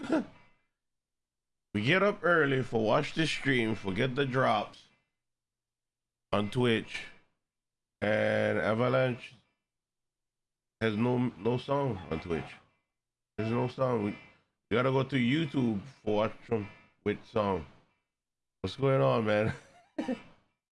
we get up early for watch the stream, forget the drops on Twitch, and Avalanche has no no song on Twitch. There's no song. We, we gotta go to YouTube for watch them with song. What's going on, man?